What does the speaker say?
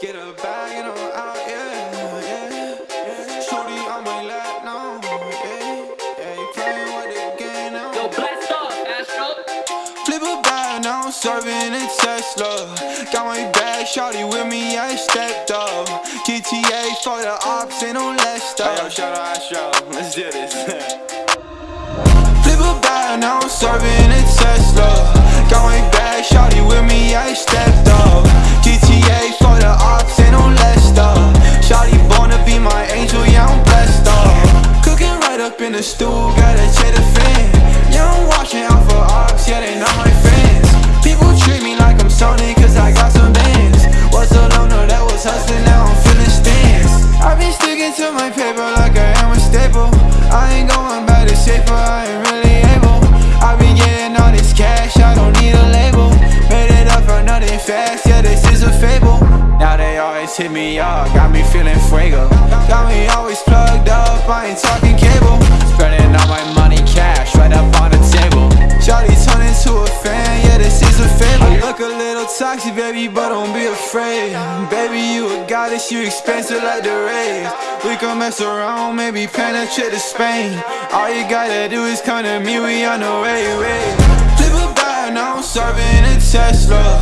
Get a bag and I'm out, yeah, yeah. Shorty on my lap now, yeah, yeah. You playing with the game now. Yo, blast off, Astro. Flip a bag, now I'm serving a Tesla. Got my bag, shorty with me, I stepped up. GTA for the ops, ain't no less stuff. Yo, shout out Astro. Let's do this. Flip a bag, now I'm serving a up in the stool, the fan. Yeah, I'm watching out for ops, yeah, they not my friends. People treat me like I'm Sony, cause I got some bands. Was a loner that was hustling, now I'm feeling stands. I've been sticking to my paper like I am a staple. I ain't going back to safer, I ain't really able. I been getting all this cash, I don't need a label. Made it up for nothing fast, yeah, this is a fable. Now they always hit me up, got me feeling fuego. Got me always toxic, baby, but don't be afraid. Baby, you a goddess, you expensive like the rays. We can mess around, maybe penetrate to Spain. All you gotta do is come to me, we on the way, way. Flip a bag, now I'm serving a Tesla.